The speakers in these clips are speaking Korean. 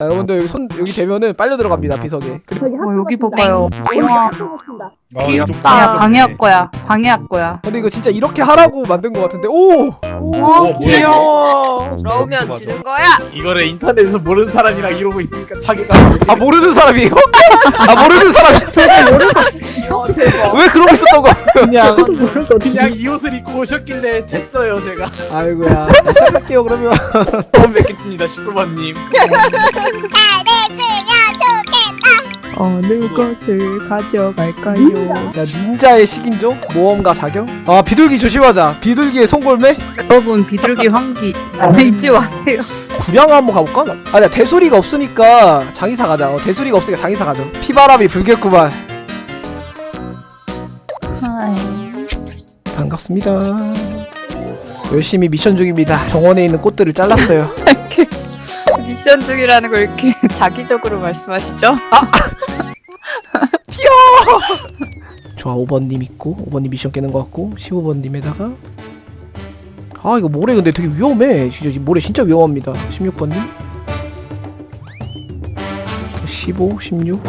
자, 여러분들 여기 손 여기 대면은 빨려 들어갑니다 비석에. 그리고 어, 여기 봐봐요. 와, 아, 귀엽다. 방해할 거야. 방해할 거야. 근데 이거 진짜 이렇게 하라고 만든 것 같은데 오 와, 뭐야, 귀여워. 그러면 맞아. 지는 거야. 이거를 인터넷에서 모르는 사람이랑 이러고 있으니까 자기가 아 모르는 사람이에요? 아 모르는 사람 왜 그러 고. 있었던 거야? 그냥 그냥 이 옷을 입고 오셨길래 됐어요 제가. 아이고야. 자, 시작할게요 그러면. 처음 뵙겠습니다 19번님. 어느 것을 가져갈까요? 야 닌자의 식인종? 모험가 자경? 아 비둘기 조심하자. 비둘기의 송골매? 여러분, 비둘기 환기 잊지 마세요. 구량 한번 가볼까? 아니야 대수리가 없으니까 장의사 가자. 어, 대수리가 없으니까 장의사 가죠. 피바람이 불겠구만 반갑습니다. 열심히 미션 중입니다. 정원에 있는 꽃들을 잘랐어요. 미션 중이라는 걸 이렇게 자기적으로 말씀하시죠? 좋아 5번님 있고 5번님 미션 깨는 것 같고 15번님에다가. 아 이거 모래 근데 되게 위험해. 진짜 이 모래 진짜 위험합니다. 16번님. 15, 16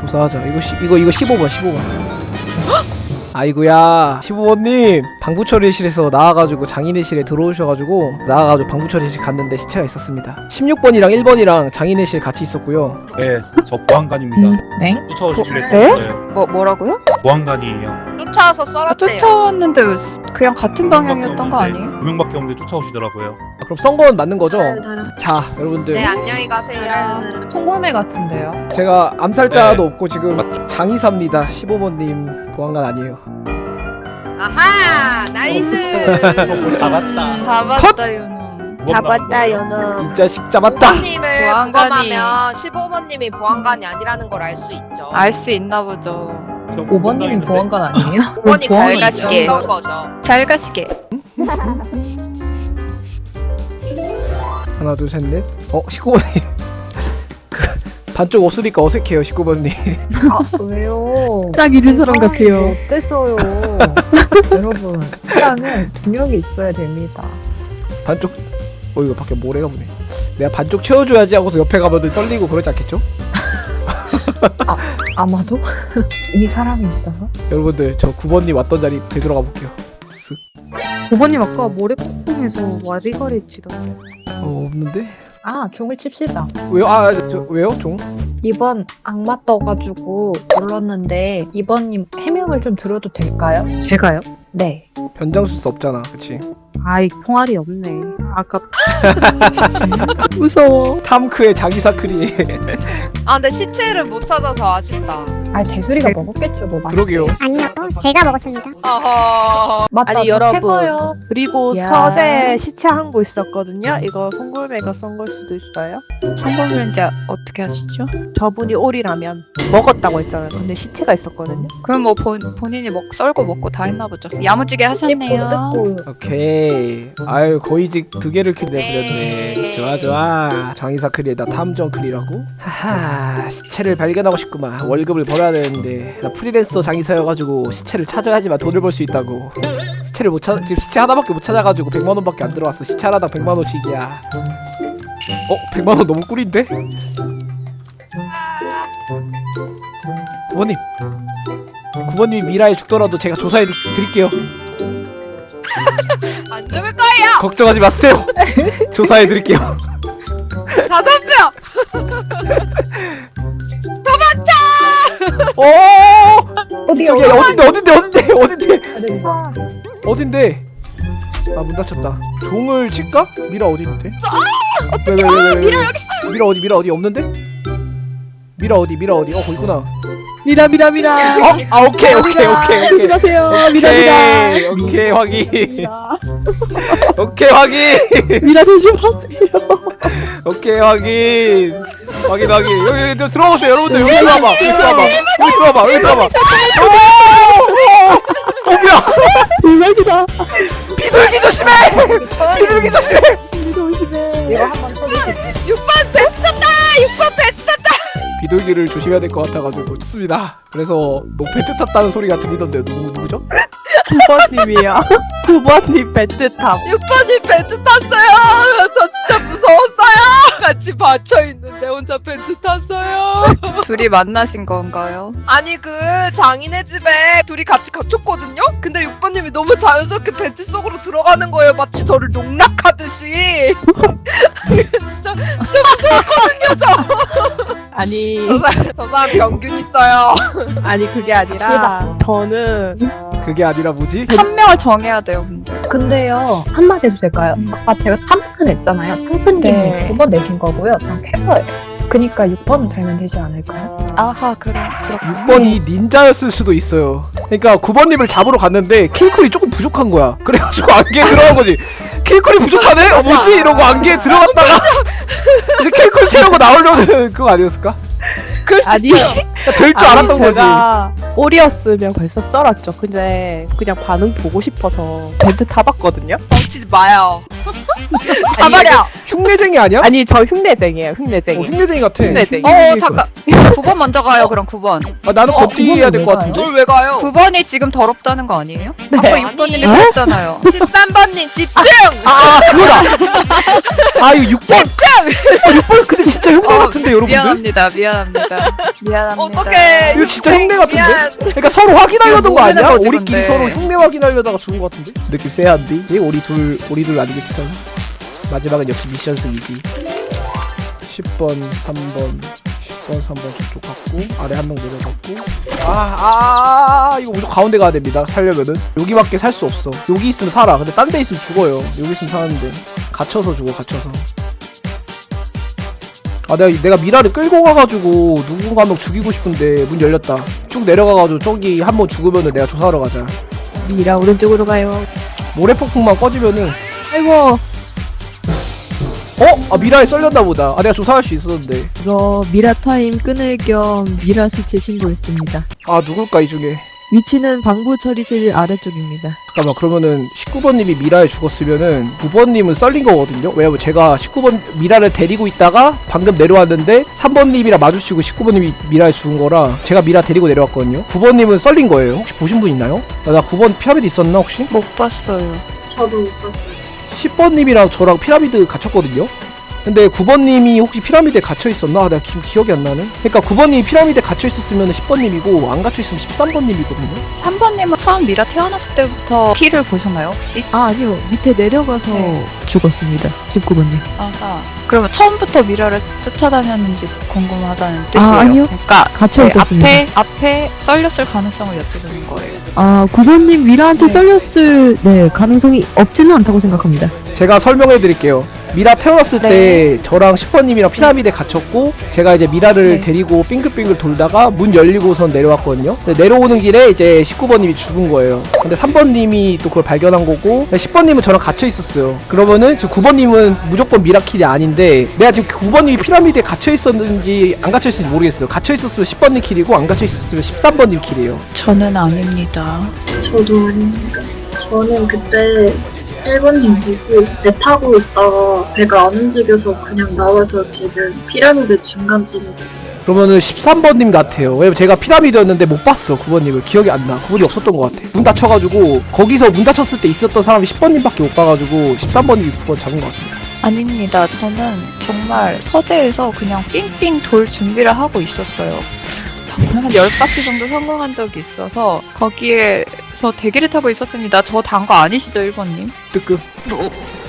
조사하자. 이거 시, 이거 이거 15번 15번 아이고야 15번님 방부처리실에서 나와가지고 장인의실에 들어오셔가지고 나와가지고 방부처리실 갔는데 시체가 있었습니다 16번이랑 1번이랑 장인의실 같이 있었고요 네, 저 보안관입니다. 네? 쫓아오시길래 네? 쐈어요. 뭐, 뭐라고요? 보안관이에요. 쫓아와서 아, 썰었대요. 쫓아왔는데 왜 그냥 같은 방향이었던 거 아니에요? 두 명밖에 없는데 쫓아오시더라고요. 아, 그럼 썬 건 맞는 거죠? 자 여러분들 네 안녕히 가세요. 송골매 같은데요? 제가 암살자도 네. 없고 지금 장의사입니다 15번님 보안관 아니에요 아하 nice. 잡았다 잡았다, 요놈. 잡았다, 연어. 이 자식 잡았다 보안님을 보안관이- 부검하면 15번님이 보안관이 아니라는 걸 알 수 있죠. 알 수 있나 보죠. 5번님이 보안관 아니에요? 5번이 보안관 잘. 가시게. 잘 가시게. 하나 둘 셋 넷 어 19번님 그 반쪽 없으니까 어색해요 19번님 아 왜요? 딱 잃은 사람 같아요. 어땠어요? 여러분 사랑은 두 명이 있어야 됩니다. 반쪽 어 이거 밖에 모래가 보네 내가 반쪽 채워줘야지 하고서 옆에 가면 썰리고 그러지 않겠죠? 아 마도 이미 사람이 있어서. 여러분들 저 9번님 왔던 자리 되돌아가 볼게요 쓱 5번님 아까 모래폭풍에서 와리가리 치던데. 어, 없는데? 아 종을 칩시다. 왜요? 아, 저, 왜요? 종? 이번 악마 떠가지고 눌렀는데 이번님 해명을 좀 들어도 될까요? 제가요? 네. 변장수 수 없잖아 그치? 아이 총알이 없네. 아까 무서워. 탐크의 자기사크리 아 근데 시체를 못 찾아서 아쉽다. 아 대수리가 먹었겠죠 뭐. 맛있게. 그러게요 아니요, 제가 먹었습니다. 어허. 맞다. 아니, 저 여러분. 캔거요. 그리고 야. 서재 시체 한 거 있었거든요. 이거 송골매가 썬 걸 수도 있어요. 성공률인지 어떻게 하시죠? 저분이 오리라면 먹었다고 했잖아요. 근데 시체가 있었거든요. 그럼 뭐 본, 본인이 먹 썰고 먹고 다 했나 보죠. 야무지게 하셨네요. 오케이 아유 거의직 두 개를 킬 내버렸네 네. 좋아 좋아 장의사크리에다 탐정크리라고? 하하 시체를 발견하고 싶구만 월급을 벌 어야 되는데 나 프리랜서 장의사여가지고 시체를 찾아야지만 돈을 벌 수 있다고 시체를 못 찾아 지금 시체 하나밖에 못 찾아가지고 100만원밖에 안 들어왔어 시체 하나당 100만원씩이야 어? 100만원 너무 꿀인데? 구번님 구번님이 미라에 죽더라도 제가 조사해 드- 드릴게요 안 죽을 거예요. 걱정하지 마세요. 조사해 드릴게요. 다 덤벼. 오! 어디 저기 어딘데 어딘데 어딘데 어딘데 어디? 어딘데? 아 문 닫혔다. 종을 칠까? 미라 어디 있대? 왜왜 왜 미라 여기 있어. 미라 어디 미라 어디 없는데? 미라 어디 미라 어디? 어 거기 있구나. 미라 미라 미라. 어? 아 오케이 오케이 오케이. 조심하세요. 미라 미라. 오케이 확인. 오케이 확인. 미라 조심하세요. 오케이 확인. 확인 확인. 여기 여기 들어오세요 여러분들 여기 들어와봐. 여기 들어와봐. 여기 들어와봐. 여기 들어와봐. 오! 어 뭐야? 대박이다. 비둘기 조심해! 비둘기 조심해! 조심해. 이거 한번 써주세요. 6번 배 탔다. 6번 배 탔다. 비둘기를 조심해야 될 것 같아가지고 좋습니다. 그래서 뭐 vent 탔다는 소리가 들리던데 누구 누구죠? 두번님이요. 두번님 배트 탑. 6번이 vent 탔어요. 저 진짜 무서웠어. 같이 받쳐 있는데 혼자 벤트 탔어요. 둘이 만나신 건가요? 아니 그 장인의 집에 둘이 같이 갇혔거든요. 근데 6번님이 너무 자연스럽게 벤트 속으로 들어가는 거예요. 마치 저를 농락하듯이. 진짜 진짜 무서웠거든요 저. 아니 저 사람, 저 사람 병균 있어요. 아니 그게 아니라 저는 그게 아니라 뭐지? 한 명을 정해야 돼요, 근데. 근데요 한마디 해도 될까요? 아까 제가 3번 냈잖아요. 탕프님이 네. 9번 내신 거고요. 전 캐서예요. 그니까 6번은 달면 되지 않을까요? 아하, 그럼, 그렇군요. 6번이 닌자였을 수도 있어요. 그러니까 9번님을 잡으러 갔는데 킬쿨이 조금 부족한 거야. 그래가지고 안개에 들어간 거지. 킬쿨이 부족하네? 어, 뭐지? 이러고 안개에 들어갔다가 이제 킬쿨 채우고 나오려는 그거 아니었을까? 그러니까 아니 될 줄 알았던 거지. 제가 올이었으면 벌써 썰었죠. 근데 그냥 반응 보고 싶어서 벤트 타봤거든요. 뻥치지 마요. 가버려. 흉내쟁이 아니야? 아니 저 흉내쟁이에요. 흉내쟁이. 어, 흉내쟁이 같아. 흉내쟁이. 어, 잠깐. 9번 먼저 가요, 그럼 9번. 아, 나는 어, 겉뒤해야 될 것 같은데. 널왜 가요? 9번이 지금 더럽다는 거 아니에요? 네. 아까 아니. 6번님이 그랬잖아요. 13번님 집중. 아, 그거다. 아, 이거 6번. 아, 6번 근데 진짜 흉내 어, 같은데, 여러분들? 미안합니다, 미안합니다. 미안합니다. 어떡해. 이거 진짜 흉내 같은데? 미안. 그러니까 서로 확인하려던 거 아니야? 우리끼리. 서로 흉내 확인하려다가 죽은 거 같은데? 느낌 세한디? 이 우리 둘 우리 둘 아니겠지? 마지막은 역시 미션 승이지 10번 3번 10번 3번 저쪽 갔고 아래 한 명 내려갔고 아, 아, 아 이거 무조건 가운데 가야 됩니다 살려면은 여기밖에 살 수 없어 여기 있으면 살아 근데 딴 데 있으면 죽어요 여기 있으면 사는데 갇혀서 죽어 갇혀서 아 내가 내가 미라를 끌고 가가지고 누군가 한 명 죽이고 싶은데 문 열렸다. 쭉 내려가가지고 저기 한 번 죽으면은 내가 조사하러 가자. 미라 오른쪽으로 가요. 모래폭풍만 꺼지면은. 아이고. 어? 아 미라에 썰렸나 보다. 아 내가 조사할 수 있었는데. 이거 미라 타임 끊을 겸 미라 시체 신고했습니다. 아 누굴까 이 중에 위치는 방부 처리실 아래쪽입니다. 잠깐만 그러면은 19번님이 미라에 죽었으면은 9번님은 썰린 거거든요 왜냐면 제가 19번 미라를 데리고 있다가 방금 내려왔는데 3번님이랑 마주치고 19번님이 미라에 죽은 거라 제가 미라 데리고 내려왔거든요 9번님은 썰린 거예요 혹시 보신 분 있나요? 아, 나 9번 피라미드 있었나 혹시? 못 봤어요. 저도 못 봤어요. 10번님이랑 저랑 피라미드 갇혔거든요. 근데 9번님이 혹시 피라미드에 갇혀 있었나? 아, 내가 기, 기억이 안 나네. 그러니까 9번님이 피라미드에 갇혀 있었으면 10번님이고 안 갇혀 있으면 13번님이거든요. 3번님은 처음 미라 태어났을 때부터 피를 보셨나요, 혹시? 아 아니요 밑에 내려가서 네. 죽었습니다. 19번님. 아하. 그러면 처음부터 미라를 쫓아다녔는지 궁금하다는 뜻이에요. 아, 아니요. 그러니까 갇혀 네, 있었습니다. 앞에 앞에 썰렸을 가능성을 여쭤보는 거예요. 아 9번님 미라한테 네. 썰렸을 네 가능성이 없지는 않다고 생각합니다. 제가 설명해 드릴게요. 미라 태어났을 네. 때 저랑 10번님이랑 피라미드에 갇혔고 제가 이제 미라를 네. 데리고 빙글빙글 돌다가 문 열리고선 내려왔거든요. 근데 내려오는 길에 이제 19번님이 죽은 거예요. 근데 3번님이 또 그걸 발견한 거고 10번님은 저랑 갇혀 있었어요. 그러면은 지금 9번님은 무조건 미라킬이 아닌데 내가 지금 9번님이 피라미드에 갇혀 있었는지 안 갇혀 있었는지 모르겠어요. 갇혀 있었으면 10번님 킬이고 안 갇혀 있었으면 13번님 킬이에요. 저는 아닙니다. 저도 아닙니다. 저는 그때 1번님 보고 배 타고 있다가 배가 안 움직여서 그냥 나와서 지금 피라미드 중간쯤이거든요. 그러면은 13번님 같아요. 왜냐면 제가 피라미드였는데 못 봤어, 9번님을. 기억이 안 나. 9번이 없었던 것 같아. 문 닫혀가지고, 거기서 문 닫혔을 때 있었던 사람이 10번님밖에 못 봐가지고, 13번님이 9번 잡은 것 같습니다. 아닙니다. 저는 정말 서재에서 그냥 삥삥 돌 준비를 하고 있었어요. 정말 한 10바퀴 정도 성공한 적이 있어서 거기에 서 대기를 타고 있었습니다. 저 단 거 아니시죠, 1번님? 뜨끔.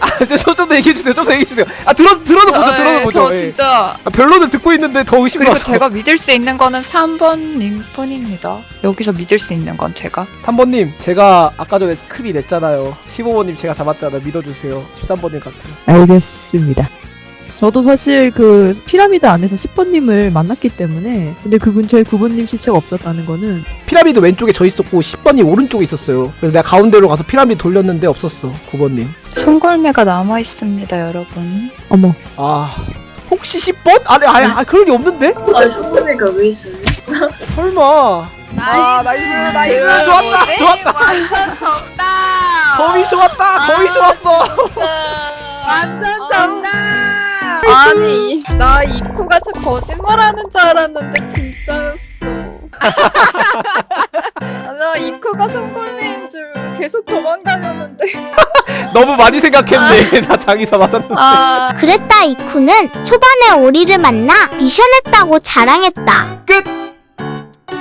아, 좀더 얘기해주세요. 좀 더 얘기해주세요. 아, 들어, 들어는 보죠, 아, 들어는 예, 보죠. 저 예. 진짜 아, 별로는 듣고 있는데 더 의심이 그리고 와서. 제가 믿을 수 있는 거는 3번님 뿐입니다. 여기서 믿을 수 있는 건 제가. 3번님, 제가 아까 전에 크리 냈잖아요. 15번님 제가 잡았잖아요. 믿어주세요. 13번님 같아요. 알겠습니다. 저도 사실 그 피라미드 안에서 10번님을 만났기 때문에 근데 그 근처에 9번님 시체가 없었다는 거는 피라미드 왼쪽에 저 있었고, 10번님 오른쪽에 있었어요. 그래서 내가 가운데로 가서 피라미드 돌렸는데 없었어, 9번님. 송골매가 남아 있습니다, 여러분. 어머 아, 혹시 10번? 아니, 아니, 아니 그럴 리 없는데? 아, 성범이가 왜 있어요? 설마. 아, nice, nice. 그 좋았다, 뭐지? 좋았다. 완전 정답. 거미 좋았다, 거미 좋았어. 완전 정답. 아니 나 이코가 저 거짓말하는 줄 알았는데 진짜였어. 나 이코가 송골매인 줄 계속 도망다녔는데. 너무 많이 생각했네. 나 장의사 맞았는데. 아 그랬다 이쿠는 초반에 오리를 만나 미션했다고 자랑했다. 끝!